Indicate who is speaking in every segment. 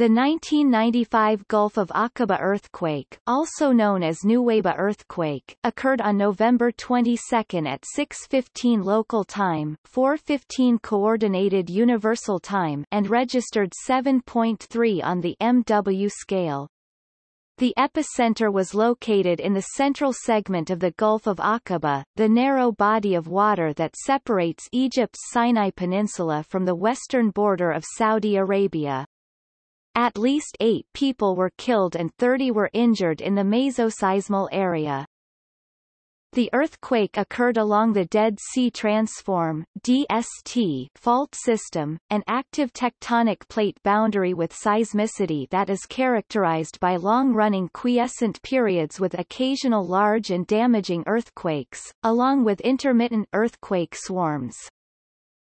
Speaker 1: The 1995 Gulf of Aqaba earthquake, also known as Nuweiba earthquake, occurred on November 22 at 6:15 local time, 4:15 coordinated universal time, and registered 7.3 on the MW scale. The epicenter was located in the central segment of the Gulf of Aqaba, the narrow body of water that separates Egypt's Sinai Peninsula from the western border of Saudi Arabia. At least eight people were killed and 30 were injured in the mesoseismal area. The earthquake occurred along the Dead Sea Transform DST fault system, an active tectonic plate boundary with seismicity that is characterized by long-running quiescent periods with occasional large and damaging earthquakes, along with intermittent earthquake swarms.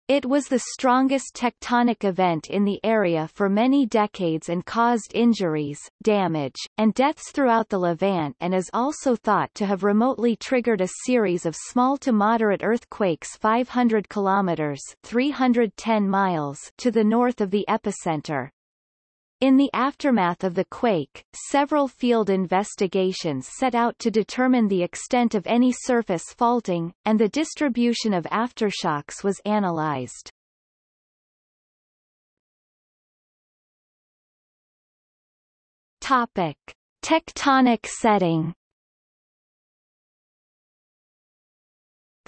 Speaker 1: It was the strongest tectonic event in the area for many decades and caused injuries, damage, and deaths throughout the Levant and is also thought to have remotely triggered a series of small to moderate earthquakes 500 kilometers 310 miles to the north of the epicenter. In the aftermath of the quake, several field investigations set out to determine the extent of any surface faulting, and the distribution of aftershocks was analyzed. Topic. Tectonic setting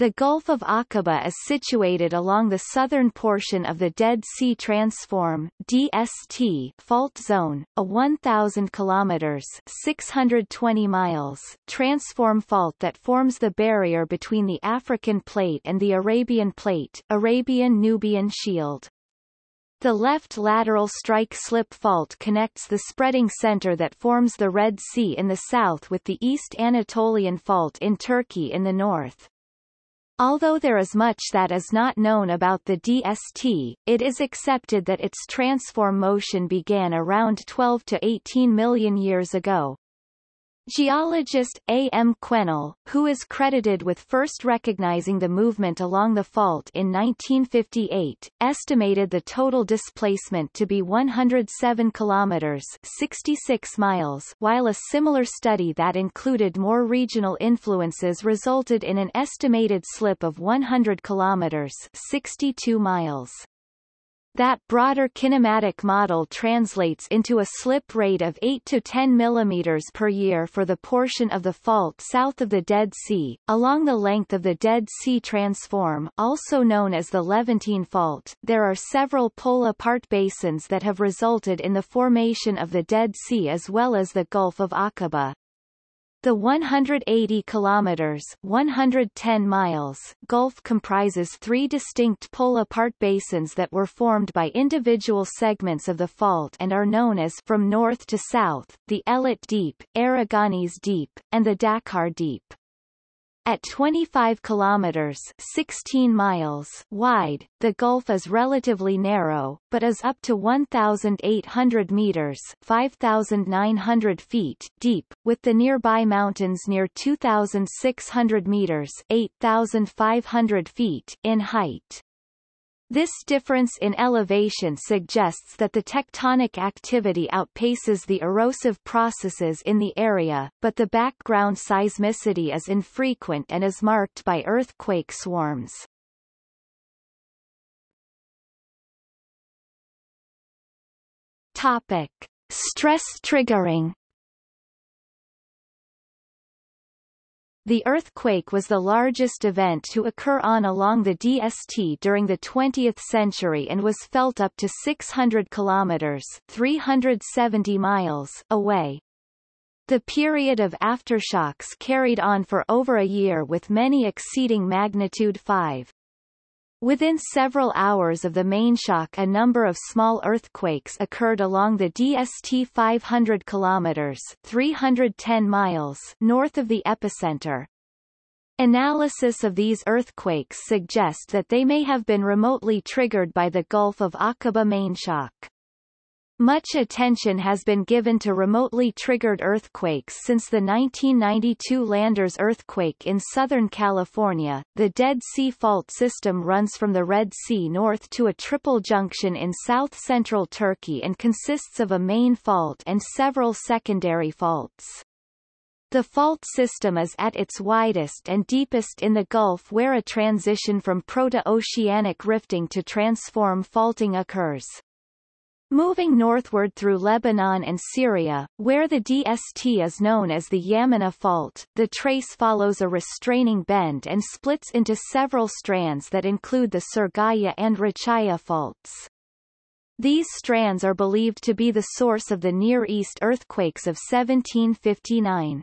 Speaker 1: The Gulf of Aqaba is situated along the southern portion of the Dead Sea Transform DST fault zone, a 1,000 kilometers (620 miles) transform fault that forms the barrier between the African Plate and the Arabian Plate, Arabian-Nubian Shield. The left lateral strike-slip fault connects the spreading center that forms the Red Sea in the south with the East Anatolian Fault in Turkey in the north. Although there is much that is not known about the DST, it is accepted that its transform motion began around 12 to 18 million years ago. Geologist A. M. Quennell, who is credited with first recognizing the movement along the fault in 1958, estimated the total displacement to be 107 kilometers 66 miles while a similar study that included more regional influences resulted in an estimated slip of 100 kilometers 62 miles. That broader kinematic model translates into a slip rate of 8 to 10 mm per year for the portion of the fault south of the Dead Sea, along the length of the Dead Sea Transform also known as the Levantine Fault. There are several pull-apart basins that have resulted in the formation of the Dead Sea as well as the Gulf of Aqaba. The 180 kilometers 110 miles Gulf comprises three distinct pull-apart basins that were formed by individual segments of the fault and are known as from north to south, the Eilat Deep, Aragonese Deep, and the Dakar Deep. At 25 kilometers 16 miles wide, the gulf is relatively narrow, but is up to 1,800 meters 5,900 feet deep, with the nearby mountains near 2,600 meters 8,500 feet in height. This difference in elevation suggests that the tectonic activity outpaces the erosive processes in the area, but the background seismicity is infrequent and is marked by earthquake swarms. Topic. Stress triggering The earthquake was the largest event to occur on along the DST during the 20th century and was felt up to 600 kilometers 370 miles away. The period of aftershocks carried on for over a year with many exceeding magnitude 5. Within several hours of the main shock a number of small earthquakes occurred along the DST 500 km 310 miles north of the epicenter. Analysis of these earthquakes suggest that they may have been remotely triggered by the Gulf of Aqaba main shock. Much attention has been given to remotely triggered earthquakes since the 1992 Landers earthquake in Southern California. The Dead Sea Fault system runs from the Red Sea north to a triple junction in south-central Turkey and consists of a main fault and several secondary faults. The fault system is at its widest and deepest in the Gulf where a transition from proto-oceanic rifting to transform faulting occurs. Moving northward through Lebanon and Syria, where the DST is known as the Yammouneh Fault, the trace follows a restraining bend and splits into several strands that include the Serghaya and Rachaya faults. These strands are believed to be the source of the Near East earthquakes of 1759.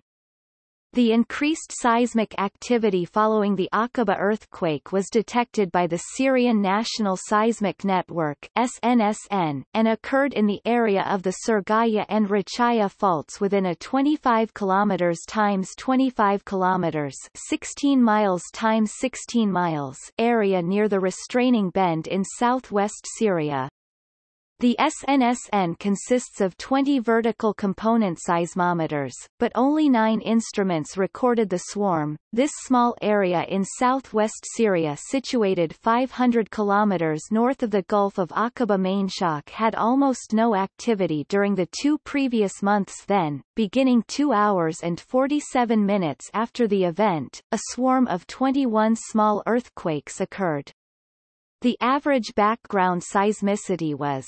Speaker 1: The increased seismic activity following the Aqaba earthquake was detected by the Syrian National Seismic Network SNSN, and occurred in the area of the Serghaya and Rachaya faults within a 25 km times 25 km 16 miles times 16 miles area near the restraining bend in southwest Syria. The SNSN consists of 20 vertical component seismometers, but only nine instruments recorded the swarm. This small area in southwest Syria situated 500 kilometers north of the Gulf of Aqaba main shock had almost no activity during the two previous months then, beginning 2 hours and 47 minutes after the event, a swarm of 21 small earthquakes occurred. The average background seismicity was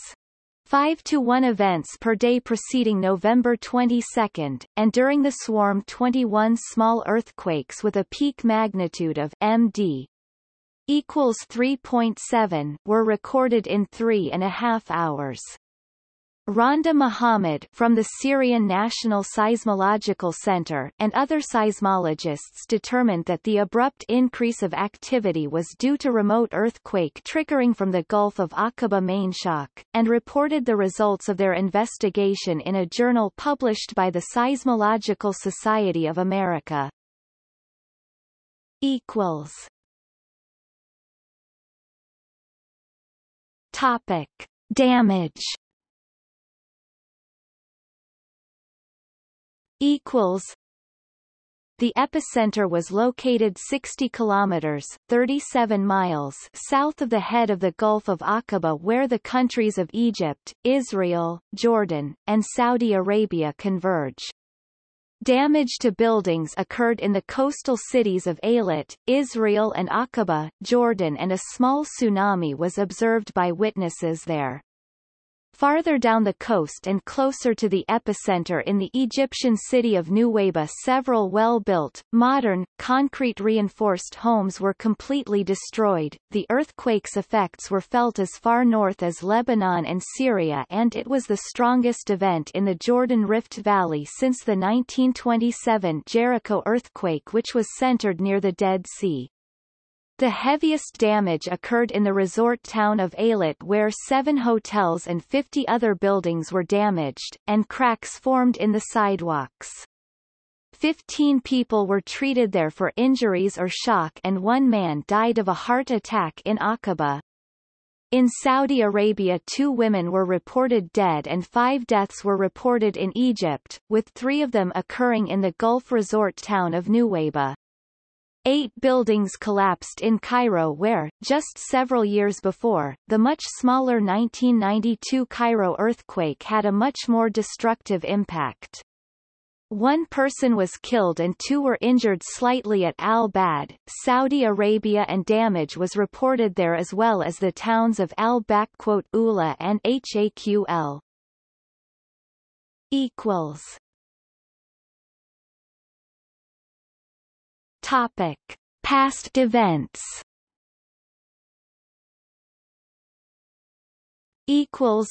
Speaker 1: 5 to 1 events per day preceding November 22, and during the swarm 21 small earthquakes with a peak magnitude of MD equals 3.7 were recorded in three and a half hours. Randa Mohammed from the Syrian National Seismological Center and other seismologists determined that the abrupt increase of activity was due to remote earthquake triggering from the Gulf of Aqaba main shock, and reported the results of their investigation in a journal published by the Seismological Society of America. Equals. Topic. Damage equals the epicenter was located 60 kilometers 37 miles south of the head of the Gulf of Aqaba where the countries of Egypt, Israel, Jordan, and Saudi Arabia converge. Damage to buildings occurred in the coastal cities of Eilat, Israel and Aqaba, Jordan and a small tsunami was observed by witnesses there. Farther down the coast and closer to the epicenter in the Egyptian city of Nuweiba several well-built, modern, concrete-reinforced homes were completely destroyed. The earthquake's effects were felt as far north as Lebanon and Syria and it was the strongest event in the Jordan Rift Valley since the 1927 Jericho earthquake which was centered near the Dead Sea. The heaviest damage occurred in the resort town of Eilat where seven hotels and 50 other buildings were damaged, and cracks formed in the sidewalks. Fifteen people were treated there for injuries or shock and one man died of a heart attack in Aqaba. In Saudi Arabia two women were reported dead and five deaths were reported in Egypt, with three of them occurring in the Gulf resort town of Nuweiba. Eight buildings collapsed in Cairo where, just several years before, the much smaller 1992 Cairo earthquake had a much more destructive impact. One person was killed and two were injured slightly at Al-Bad, Saudi Arabia and damage was reported there as well as the towns of Al-Ula and Haql. Topic: Past events. Equals.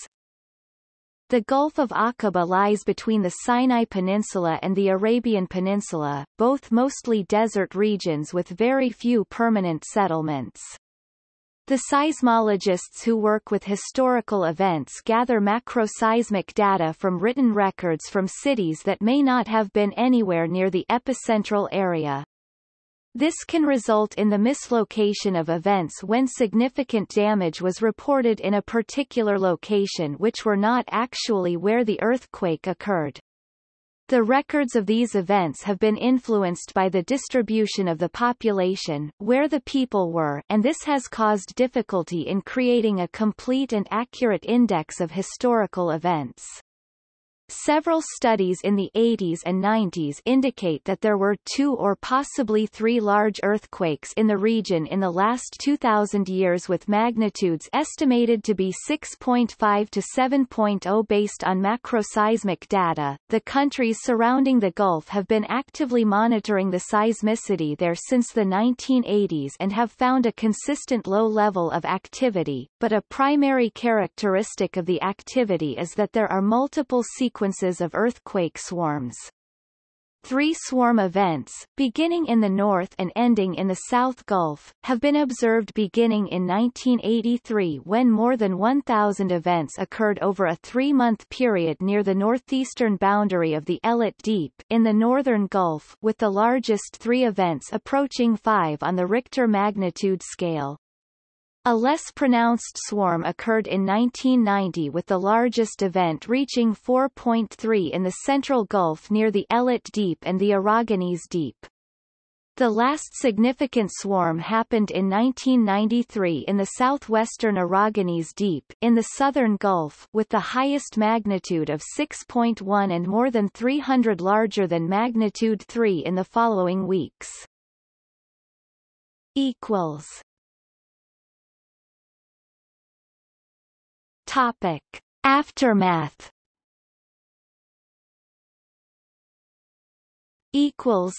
Speaker 1: The Gulf of Aqaba lies between the Sinai Peninsula and the Arabian Peninsula, both mostly desert regions with very few permanent settlements. The seismologists who work with historical events gather macroseismic data from written records from cities that may not have been anywhere near the epicentral area. This can result in the mislocation of events when significant damage was reported in a particular location which were not actually where the earthquake occurred. The records of these events have been influenced by the distribution of the population, where the people were and this has caused difficulty in creating a complete and accurate index of historical events. Several studies in the 80s and 90s indicate that there were two or possibly three large earthquakes in the region in the last 2,000 years with magnitudes estimated to be 6.5 to 7.0 based on macroseismic data. The countries surrounding the Gulf have been actively monitoring the seismicity there since the 1980s and have found a consistent low level of activity, but a primary characteristic of the activity is that there are multiple sequences sequences of earthquake swarms. Three swarm events, beginning in the North and ending in the South Gulf, have been observed beginning in 1983 when more than 1,000 events occurred over a three-month period near the northeastern boundary of the Eilat Deep in the northern Gulf with the largest three events approaching 5 on the Richter magnitude scale. A less pronounced swarm occurred in 1990 with the largest event reaching 4.3 in the Central Gulf near the Eilat Deep and the Aragonese Deep. The last significant swarm happened in 1993 in the southwestern Aragonese Deep, in the southern Gulf, with the highest magnitude of 6.1 and more than 300 larger than magnitude 3 in the following weeks. Equals Topic. Aftermath equals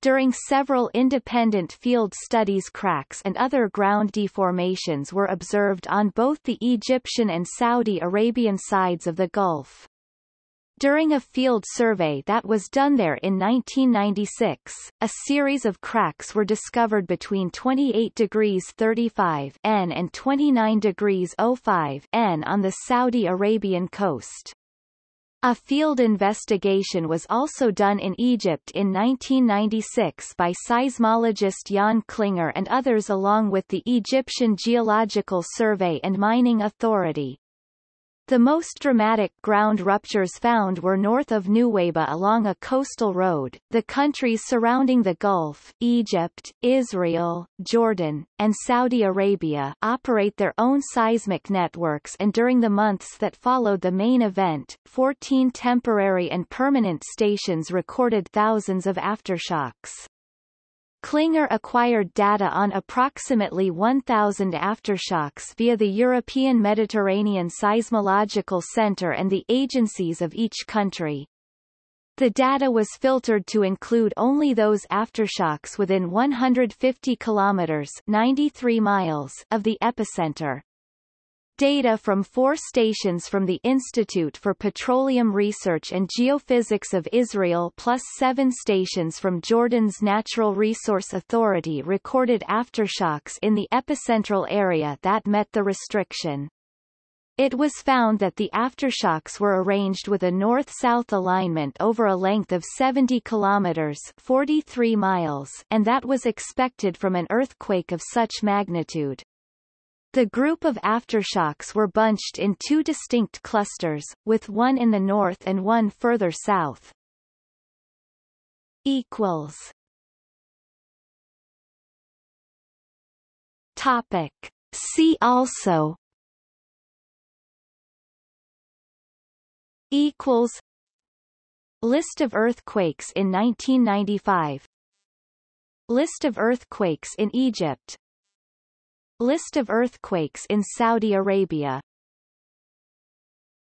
Speaker 1: during several independent field studies cracks and other ground deformations were observed on both the Egyptian and Saudi Arabian sides of the Gulf. During a field survey that was done there in 1996, a series of cracks were discovered between 28 degrees 35 N and 29 degrees 05 N on the Saudi Arabian coast. A field investigation was also done in Egypt in 1996 by seismologist Yann Klinger and others along with the Egyptian Geological Survey and Mining Authority. The most dramatic ground ruptures found were north of Nuweiba along a coastal road. The countries surrounding the Gulf, Egypt, Israel, Jordan, and Saudi Arabia operate their own seismic networks and during the months that followed the main event, 14 temporary and permanent stations recorded thousands of aftershocks. Klinger acquired data on approximately 1,000 aftershocks via the European Mediterranean Seismological Center and the agencies of each country. The data was filtered to include only those aftershocks within 150 kilometers 93 miles of the epicenter. Data from four stations from the Institute for Petroleum Research and Geophysics of Israel plus seven stations from Jordan's Natural Resource Authority recorded aftershocks in the epicentral area that met the restriction. It was found that the aftershocks were arranged with a north-south alignment over a length of 70 kilometers 43 miles and that was expected from an earthquake of such magnitude. The group of aftershocks were bunched in two distinct clusters, with one in the north and one further south. Equals. Topic. See also. Equals. List of earthquakes in 1995 List of earthquakes in Egypt List of earthquakes in Saudi Arabia